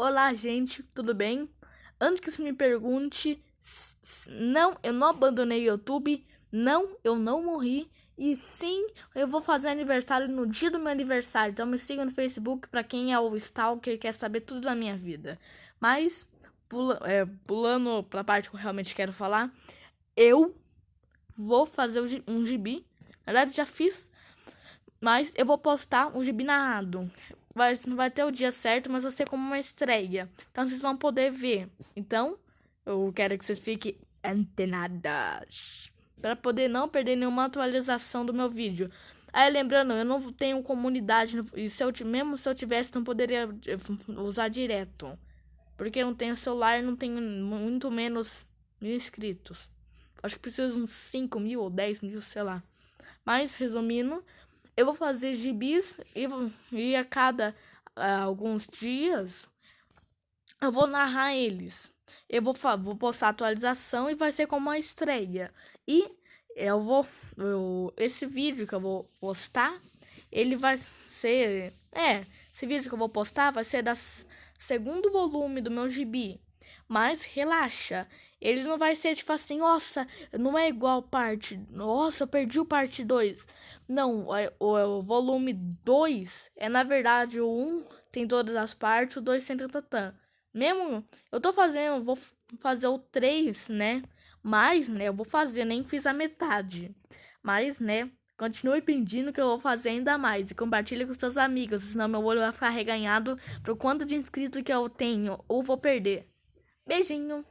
Olá, gente, tudo bem? Antes que você me pergunte, não, eu não abandonei o YouTube, não, eu não morri, e sim, eu vou fazer aniversário no dia do meu aniversário. Então me siga no Facebook para quem é o stalker e quer saber tudo da minha vida. Mas, pula, é, pulando pra parte que eu realmente quero falar, eu vou fazer um gibi. Na verdade, já fiz, mas eu vou postar um gibi narrado vai, não vai ter o dia certo, mas vai ser como uma estreia. Então vocês vão poder ver. Então, eu quero que vocês fiquem antenadas. Para poder não perder nenhuma atualização do meu vídeo. Aí lembrando, eu não tenho comunidade. E se eu, mesmo se eu tivesse, não poderia eh, usar direto. Porque eu não tenho celular, não tenho muito menos mil inscritos. Acho que precisa uns 5 mil ou 10 mil, sei lá. Mas, resumindo, eu vou fazer gibis e, e a cada uh, alguns dias eu vou narrar eles. Eu vou, vou postar atualização e vai ser como uma estreia. E eu vou. Eu, esse vídeo que eu vou postar, ele vai ser. É, esse vídeo que eu vou postar vai ser da segundo volume do meu gibi. Mas relaxa, ele não vai ser tipo assim, nossa, não é igual parte, nossa, eu perdi o parte 2. Não, o, o, volume 2 é na verdade o 1 um tem todas as partes, o 2 tem tantatã. Mesmo, eu tô fazendo, vou fazer o 3, né? Mas, né, eu vou fazer, nem fiz a metade. Mas, né, continue pedindo que eu vou fazer ainda mais. E compartilhe com seus amigos, senão meu olho vai ficar reganhado pro quanto de inscrito que eu tenho ou vou perder. Beijinho!